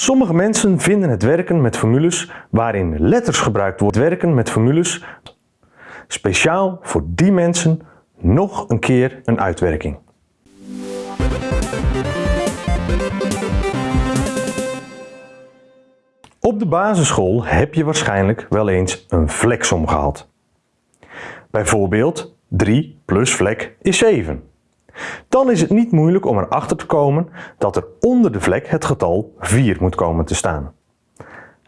Sommige mensen vinden het werken met formules waarin letters gebruikt worden werken met formules speciaal voor die mensen nog een keer een uitwerking. Op de basisschool heb je waarschijnlijk wel eens een vleksom gehad. Bijvoorbeeld 3 plus vlek is 7. Dan is het niet moeilijk om erachter te komen dat er onder de vlek het getal 4 moet komen te staan.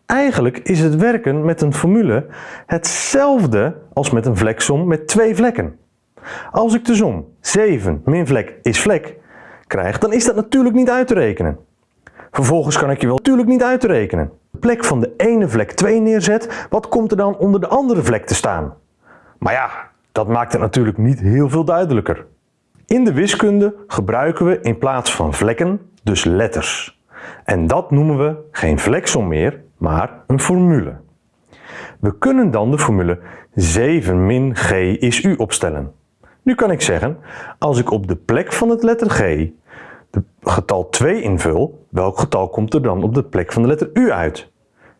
Eigenlijk is het werken met een formule hetzelfde als met een vleksom met twee vlekken. Als ik de som 7 min vlek is vlek krijg, dan is dat natuurlijk niet uit te rekenen. Vervolgens kan ik je wel natuurlijk niet uit te rekenen. De plek van de ene vlek 2 neerzet, wat komt er dan onder de andere vlek te staan? Maar ja, dat maakt het natuurlijk niet heel veel duidelijker. In de wiskunde gebruiken we in plaats van vlekken dus letters. En dat noemen we geen vleksom meer, maar een formule. We kunnen dan de formule 7 min g is u opstellen. Nu kan ik zeggen, als ik op de plek van het letter g de getal 2 invul, welk getal komt er dan op de plek van de letter u uit?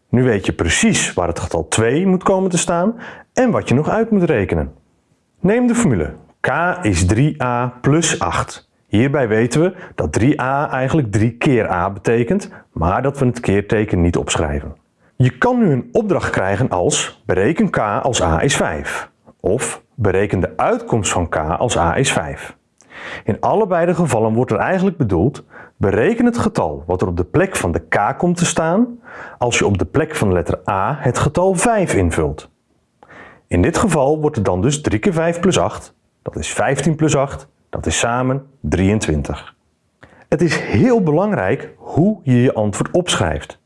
Nu weet je precies waar het getal 2 moet komen te staan en wat je nog uit moet rekenen. Neem de formule k is 3a plus 8. Hierbij weten we dat 3a eigenlijk 3 keer a betekent, maar dat we het keerteken niet opschrijven. Je kan nu een opdracht krijgen als bereken k als a is 5 of bereken de uitkomst van k als a is 5. In allebei de gevallen wordt er eigenlijk bedoeld bereken het getal wat er op de plek van de k komt te staan als je op de plek van de letter a het getal 5 invult. In dit geval wordt het dan dus 3 keer 5 plus 8, dat is 15 plus 8, dat is samen 23. Het is heel belangrijk hoe je je antwoord opschrijft.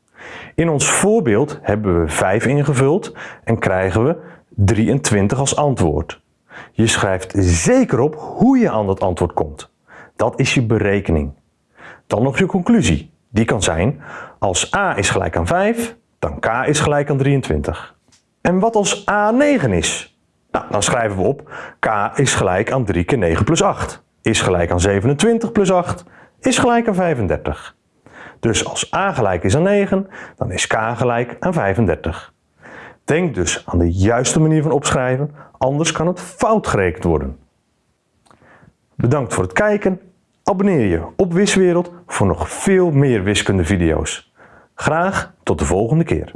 In ons voorbeeld hebben we 5 ingevuld en krijgen we 23 als antwoord. Je schrijft zeker op hoe je aan dat antwoord komt. Dat is je berekening. Dan nog je conclusie. Die kan zijn, als a is gelijk aan 5, dan k is gelijk aan 23. En wat als a 9 is? Nou, dan schrijven we op, k is gelijk aan 3 keer 9 plus 8. Is gelijk aan 27 plus 8, is gelijk aan 35. Dus als a gelijk is aan 9, dan is k gelijk aan 35. Denk dus aan de juiste manier van opschrijven, anders kan het fout gerekend worden. Bedankt voor het kijken. Abonneer je op Wiswereld voor nog veel meer wiskunde video's. Graag tot de volgende keer.